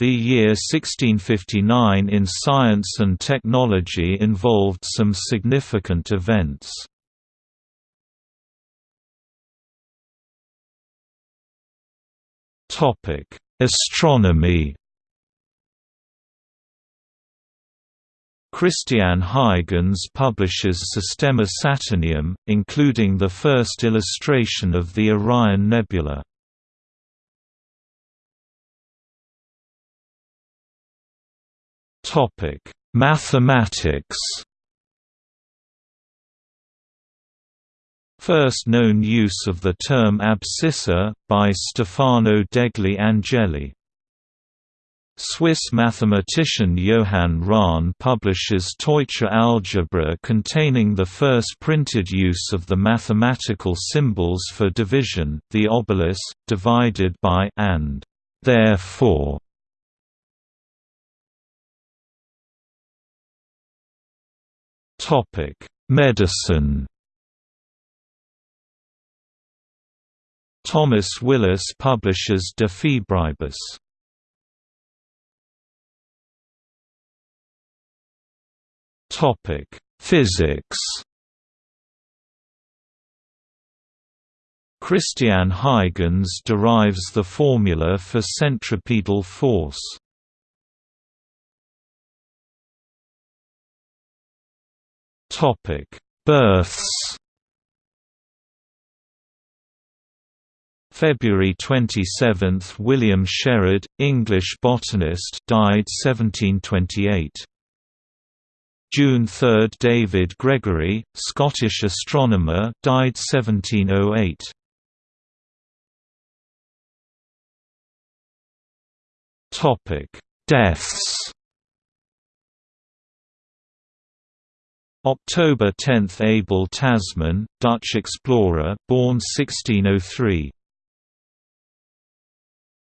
The year 1659 in science and technology involved some significant events. Astronomy Christian Huygens publishes Systema Saturnium, including the first illustration of the Orion Nebula. Mathematics First known use of the term abscissa, by Stefano degli Angeli. Swiss mathematician Johann Rahn publishes Teutsche algebra containing the first printed use of the mathematical symbols for division, the obelus, divided by and therefore. Medicine Thomas Willis publishes De Febribus. Topic: Physics. Christian Huygens derives the formula for centripetal force. Topic: Births. February 27, William Sherard, English botanist, died 1728. June 3 – David Gregory, Scottish astronomer died 1708. Topic: Deaths October 10 – Abel Tasman, Dutch explorer born 1603